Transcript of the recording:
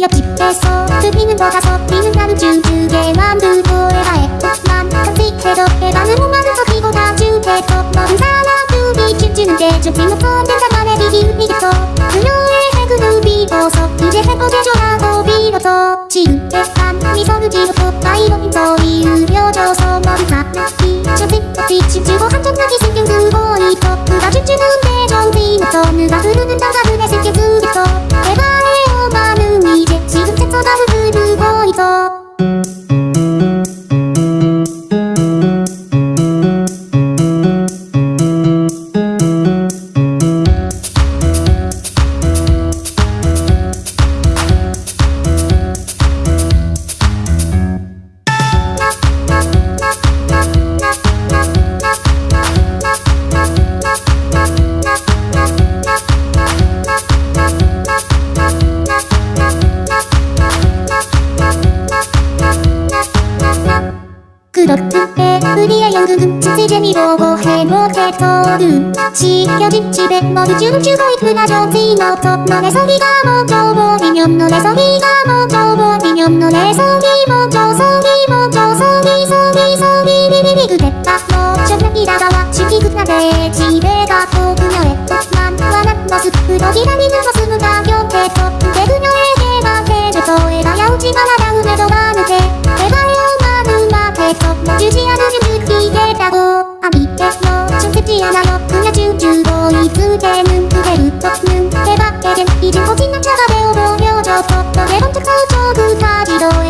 옆집에서 뜯기는 거 다섯 비는 나는 쭈쭈게 만들고 해가 했구만 깜찍해도 해가는 몸만은 섞이고 다 쭈해도 너는 사람 두비 춤추는 게좀 띵없던 된장만에 비기우니겠어 그녀의 해그는 비 대한 미소를 지고 나이로 힘서이 으려져서 머리 깎기 저빛없이 춤추고 한쪽나기 신경 쓰고 있어 그가 춤추는데 정신 없어 누가 흐르 그렇듯해 우리의 연극은 진짜 재미보고 해못해서 눈치겨진 집에 모두 춤추고 있구나 정신없어 너네 소리가 먼저 보이면 너네 소리가 먼저 보이면 너네 소리 먼저 소리 먼저 소리 소리 소리 비비비 그랬다 너 저녁이 다가와 춤이 끝나대 집에 가고 그녀의 꽃만 환한 모습으로 기다리는 모습은 가격해서 그게 그녀에게만 해줘서 애가 야우지 마라 다음에도 많 된 이젠 거친 남자가 되어보니